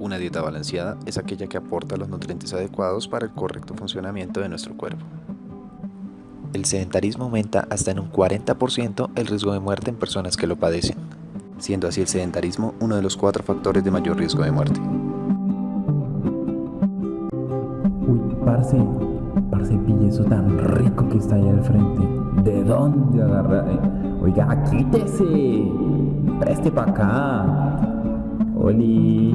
Una dieta balanceada es aquella que aporta los nutrientes adecuados para el correcto funcionamiento de nuestro cuerpo. El sedentarismo aumenta hasta en un 40% el riesgo de muerte en personas que lo padecen, siendo así el sedentarismo uno de los cuatro factores de mayor riesgo de muerte. Uy, parce, parce, pille eso tan rico que está ahí al frente. ¿De dónde agarra? Eh, oiga, quítese. Preste para acá. Oli.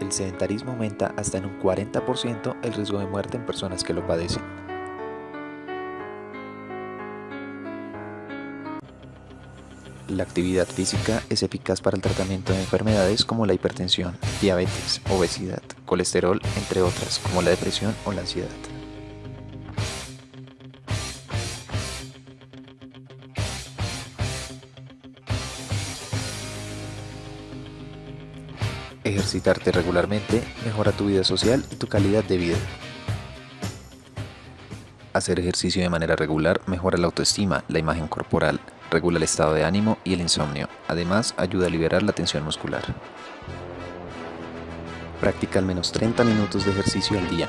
El sedentarismo aumenta hasta en un 40% el riesgo de muerte en personas que lo padecen. La actividad física es eficaz para el tratamiento de enfermedades como la hipertensión, diabetes, obesidad, colesterol, entre otras, como la depresión o la ansiedad. Ejercitarte regularmente mejora tu vida social y tu calidad de vida. Hacer ejercicio de manera regular mejora la autoestima, la imagen corporal, regula el estado de ánimo y el insomnio. Además, ayuda a liberar la tensión muscular. Practica al menos 30 minutos de ejercicio al día.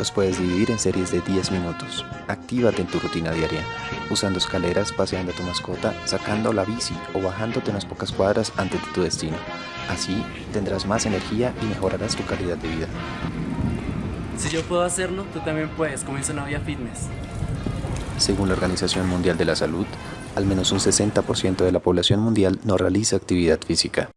Los puedes dividir en series de 10 minutos. Actívate en tu rutina diaria, usando escaleras, paseando a tu mascota, sacando la bici o bajándote unas pocas cuadras antes de tu destino. Así tendrás más energía y mejorarás tu calidad de vida. Si yo puedo hacerlo, tú también puedes, comienza una vida fitness. Según la Organización Mundial de la Salud, al menos un 60% de la población mundial no realiza actividad física.